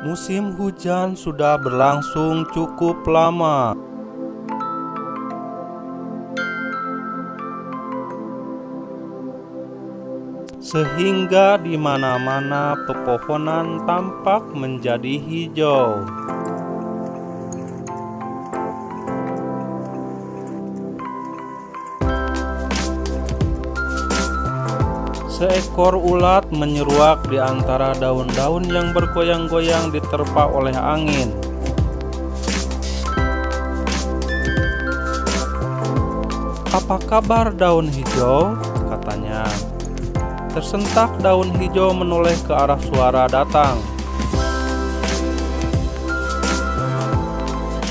Hujan sudah berlangsung cukup lama. Sehingga di mana-mana pepohonan tampak menjadi hijau. Seekor ulat menyeruak di antara daun-daun yang bergoyang-goyang diterpa oleh angin. Apa kabar daun hijau? katanya. Tersentak daun hijau menoleh ke arah suara datang.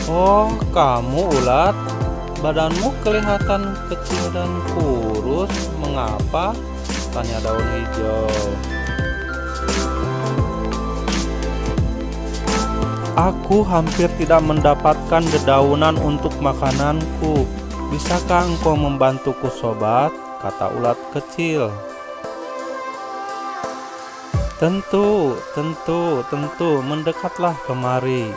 Oh, kamu ulat? Badanmu kelihatan kecil dan kurus. Mengapa? Tanya daun hijau. Aku hampir tidak mendapatkan dedaunan untuk makananku. Bisakah engkau membantuku sobat? Kata ulat kecil. Tentu, tentu, tentu, mendekatlah kemari.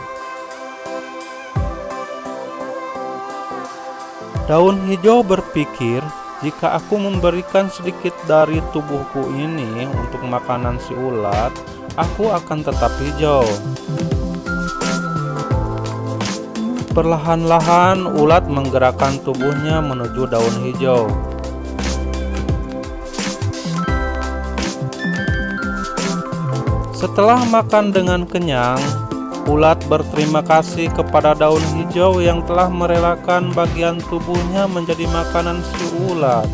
Daun hijau berpikir, jika aku memberikan sedikit dari tubuhku ini untuk makanan si ulat, aku akan tetap hijau. Perlahan-lahan ulat menggerakkan tubuhnya menuju daun hijau. Setelah makan dengan kenyang, Ulat berterima kasih kepada daun hijau yang telah merelakan bagian tubuhnya menjadi makanan si ulat.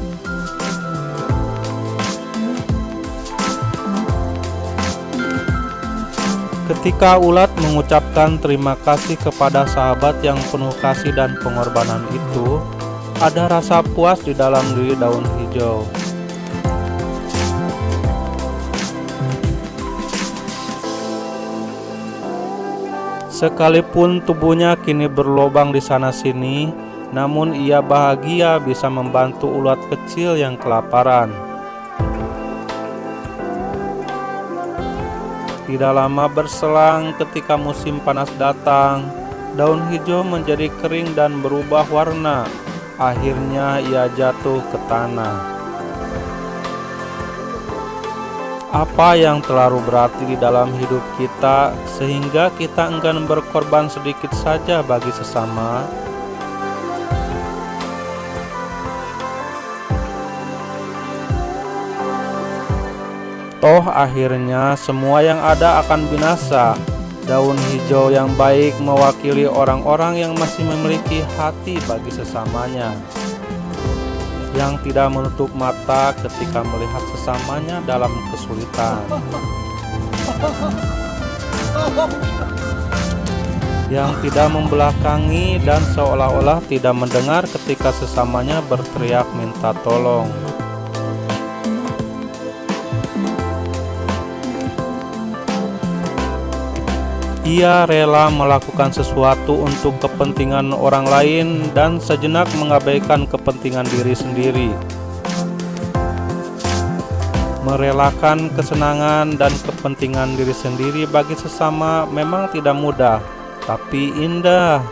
Ketika ulat mengucapkan terima kasih kepada sahabat yang penuh kasih dan pengorbanan itu, ada rasa puas di dalam diri daun hijau. Sekalipun tubuhnya kini berlobang di sana-sini, namun ia bahagia bisa membantu ulat kecil yang kelaparan. Tidak lama berselang ketika musim panas datang, daun hijau menjadi kering dan berubah warna. Akhirnya ia jatuh ke tanah. Apa yang terlalu berarti di dalam hidup kita sehingga kita enggan berkorban sedikit saja bagi sesama? Toh akhirnya semua yang ada akan binasa. Daun hijau yang baik mewakili orang-orang yang masih memiliki hati bagi sesamanya yang tidak menutup mata ketika melihat sesamanya dalam kesulitan. Yang tidak membelakangi dan seolah-olah tidak mendengar ketika sesamanya berteriak minta tolong Ia rela melakukan sesuatu untuk kepentingan orang lain dan sejenak mengabaikan kepentingan diri sendiri. Merelakan kesenangan dan kepentingan diri sendiri bagi sesama memang tidak mudah, tapi indah.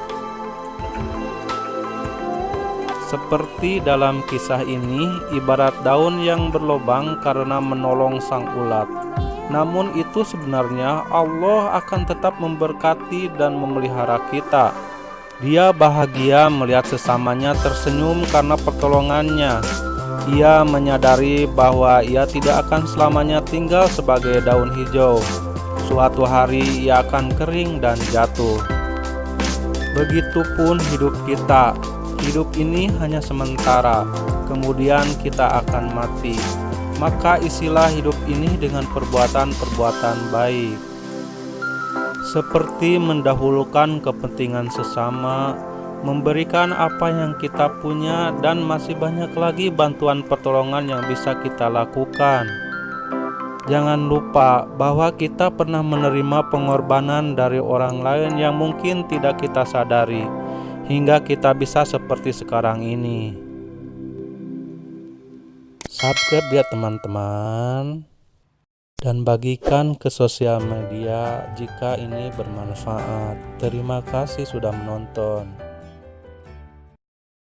Seperti dalam kisah ini, ibarat daun yang berlobang karena menolong sang ulat. Namun itu sebenarnya Allah akan tetap memberkati dan memelihara kita. Dia bahagia melihat sesamanya tersenyum karena pertolongannya. Ia menyadari bahwa ia tidak akan selamanya tinggal sebagai daun hijau. Suatu hari ia akan kering dan jatuh. Begitupun hidup kita. Hidup ini hanya sementara. Kemudian kita akan mati maka isilah hidup ini dengan perbuatan-perbuatan baik seperti mendahulukan kepentingan sesama, memberikan apa yang kita punya dan masih banyak lagi bantuan pertolongan yang bisa kita lakukan. Jangan lupa bahwa kita pernah menerima pengorbanan dari orang lain yang mungkin tidak kita sadari, hingga kita bisa seperti sekarang ini subscribe ya teman-teman dan bagikan ke sosial media jika ini bermanfaat. Terima kasih sudah menonton.